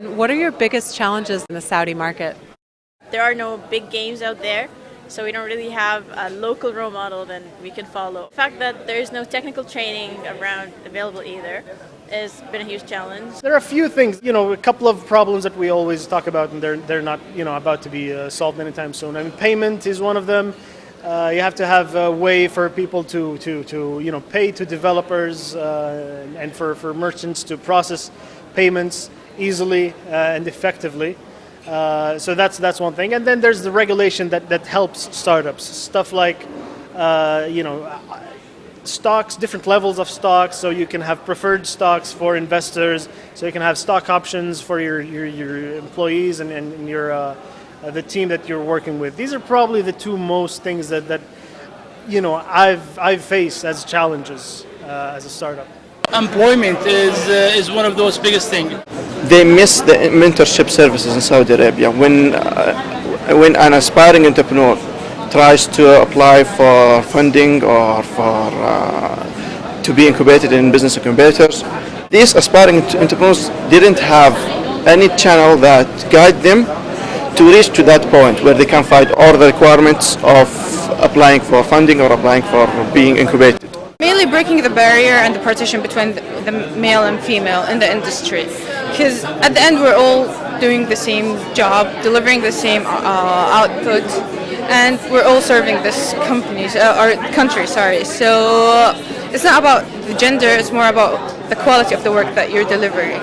What are your biggest challenges in the Saudi market? There are no big games out there, so we don't really have a local role model that we can follow. The fact that there is no technical training around available either has been a huge challenge. There are a few things, you know, a couple of problems that we always talk about, and they're they're not, you know, about to be uh, solved anytime soon. I mean, payment is one of them. Uh, you have to have a way for people to to to you know pay to developers uh, and for for merchants to process payments easily uh, and effectively. Uh, so that's that's one thing, and then there's the regulation that that helps startups. Stuff like, uh, you know stocks, different levels of stocks, so you can have preferred stocks for investors, so you can have stock options for your, your, your employees and, and your, uh, uh, the team that you're working with. These are probably the two most things that, that you know, I've, I've faced as challenges uh, as a startup. Employment is, uh, is one of those biggest things. they miss the mentorship services in Saudi Arabia. When, uh, when an aspiring entrepreneur tries to apply for funding or for uh, to be incubated in business incubators, these aspiring entrepreneurs didn't have any channel that guide them to reach to that point where they can find all the requirements of applying for funding or applying for being incubated. Mainly breaking the barrier and the partition between the male and female in the industry. Because at the end, we're all doing the same job, delivering the same uh, output, and we're all serving this company, uh, or country, sorry. So it's not about the gender, it's more about the quality of the work that you're delivering.